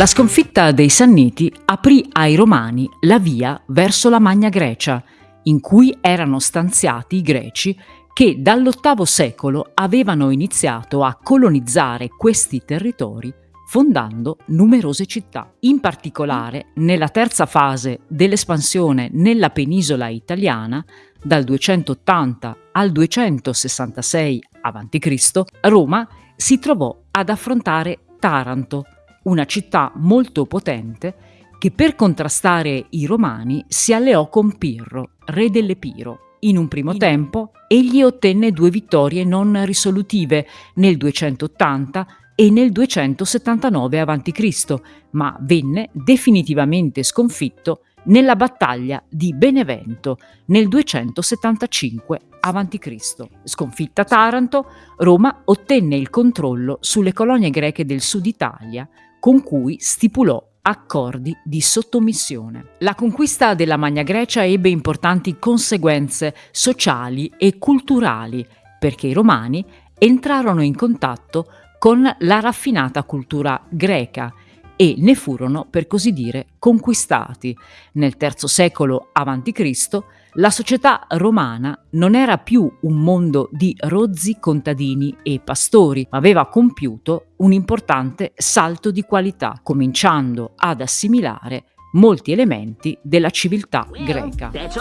La sconfitta dei Sanniti aprì ai Romani la via verso la Magna Grecia, in cui erano stanziati i greci che dall'VIII secolo avevano iniziato a colonizzare questi territori fondando numerose città. In particolare, nella terza fase dell'espansione nella penisola italiana, dal 280 al 266 a.C., Roma si trovò ad affrontare Taranto, una città molto potente che per contrastare i romani si alleò con Pirro, re dell'Epiro. In un primo tempo egli ottenne due vittorie non risolutive nel 280 e nel 279 a.C., ma venne definitivamente sconfitto nella battaglia di Benevento nel 275 a.C. Sconfitta Taranto, Roma ottenne il controllo sulle colonie greche del sud Italia con cui stipulò accordi di sottomissione. La conquista della Magna Grecia ebbe importanti conseguenze sociali e culturali perché i romani entrarono in contatto con la raffinata cultura greca e ne furono, per così dire, conquistati. Nel III secolo a.C. la società romana non era più un mondo di rozzi contadini e pastori, ma aveva compiuto un importante salto di qualità, cominciando ad assimilare molti elementi della civiltà greca. That's